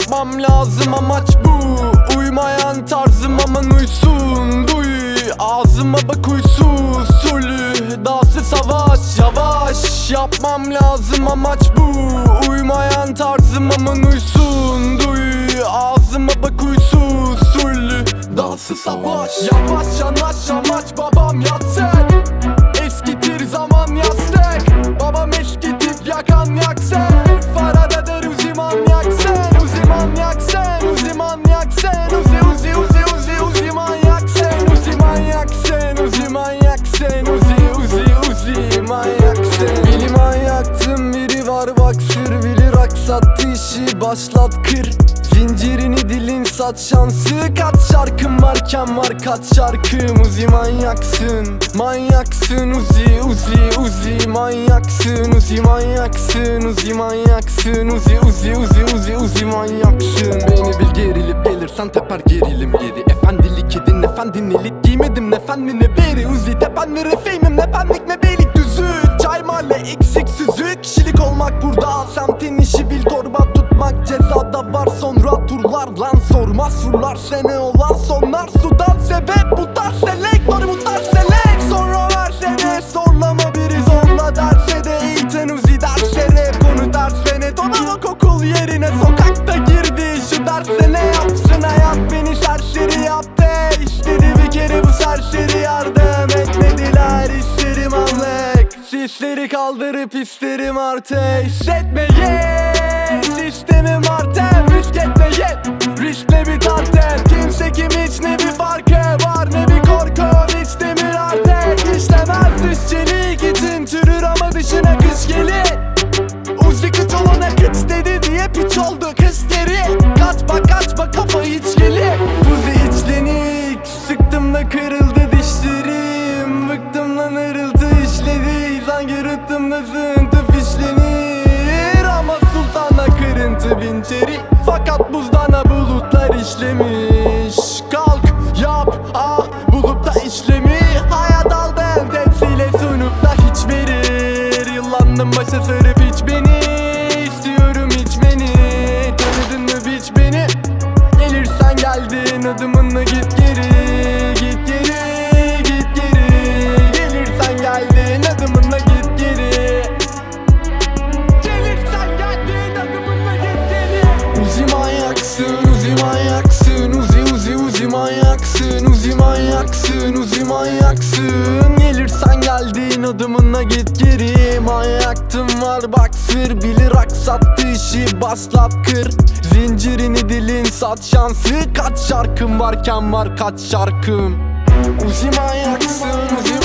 Yapmam lazım amaç bu. Uymayan tarzım aman uysun. Duy ağzıma bak uysuz Sulü dağsı savaş Yavaş. Yapmam lazım amaç bu. Uymayan tarzım aman uysun. Duy ağzıma bak uysuz Sulü dağsı savaş. Yavaş yanaş amaç babam yatsın işi başlat kır. Zincirini dilin sat şansı Kaç şarkım varken var kaç şarkım Uzi manyaksın Manyaksın. Uzi Uzi Uzi Manyaksın. Uzi manyaksın Uzi manyaksın. Uzi Uzi Uzi Uzi Uzi manyaksın. Beni bil gerilip gelirsen teper gerilim geri. Efendilik edin efendin elit Giymedim. Ne fen mi ne beri? Uzi tepenleri fame'im ne benlik ne beylik düzü? Çay mahalle eksik süzük Kişilik olmak burada Semtin Sisleri kaldırıp isterim artık Hissetmeyin Sistemim artem risk etmeyin Riskle bir tartem Kimse kim hiç ne bir farkı var Fakat buzdana bulutlar işlemiş. Kalk yap ah bulup da işlemi. Hayat aldım tepsiyle sunup da hiç verir. Yıllandım başa sarıp hiç beni. İstiyorum içmeni Tanıdın mı biç beni? Gelirsen geldin adımınla git geri. Git geri git geri. Gelirsen geldin manyaksın. Gelirsen geldin adımınla git geri Manyaktım var bak sır. Bilir aksattı işi başlat kır. Zincirini dilin sat şansı. Kaç şarkım varken var kaç şarkım? Uzi manyaksın uzi